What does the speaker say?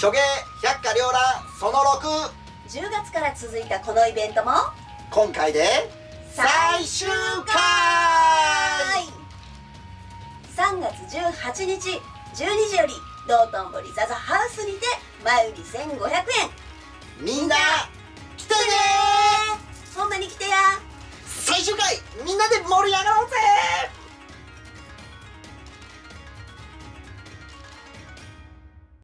諸芸百花繚乱その6 10月から続いたこのイベントも今回で最終回。3月18日12時より道頓堀ザザハウスにて前売り1500円。みんな来てね。ほんまに来てや。最終回みんなで盛り上が